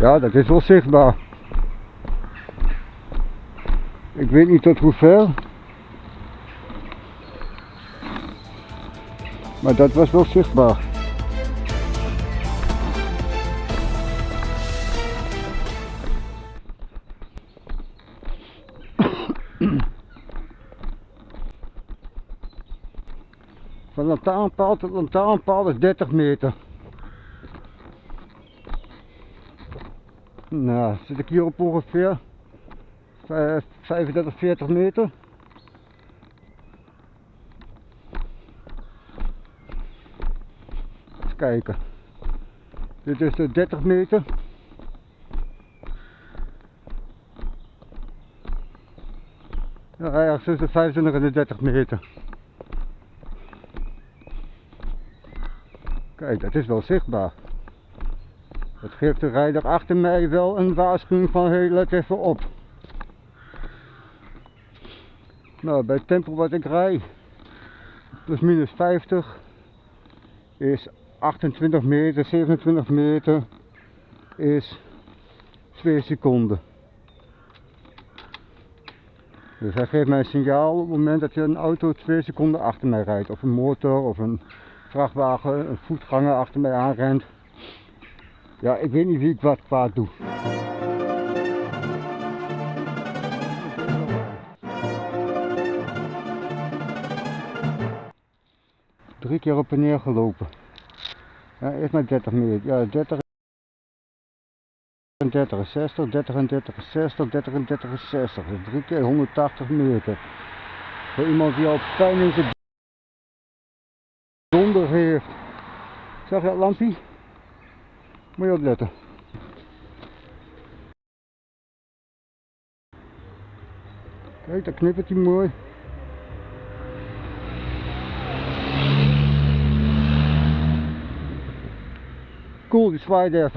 Ja, dat is wel zichtbaar. Ik weet niet tot hoe ver. Maar dat was wel zichtbaar. Van lantaarnpaal tot lantaarnpaal is 30 meter. Nou, zit ik hier op ongeveer vijf- 35, 40 meter. Eens kijken. Dit is de 30 meter. Ja, ergens tussen de 25 en de 30 meter. Kijk, dat is wel zichtbaar. Dat geeft de rijder achter mij wel een waarschuwing van hey, let even op. Nou, bij het tempo wat ik rij, plus minus 50, is 28 meter, 27 meter, is 2 seconden. Dus hij geeft mij een signaal op het moment dat er een auto 2 seconden achter mij rijdt. Of een motor of een vrachtwagen, een voetganger achter mij aanrent. Ja, ik weet niet wie ik wat kwaad doe. Drie keer op en neer gelopen. Ja, eerst maar 30 meter. Ja, 30 en 30 is 60, 30 en 30 is 60, 30 en 30 is 60. Dus drie keer 180 meter. Voor iemand die al pijn in zijn donder heeft. Zag je dat lampje? Moet je opletten. Kijk, daar knippert hij mooi. Cool, die zwaait even.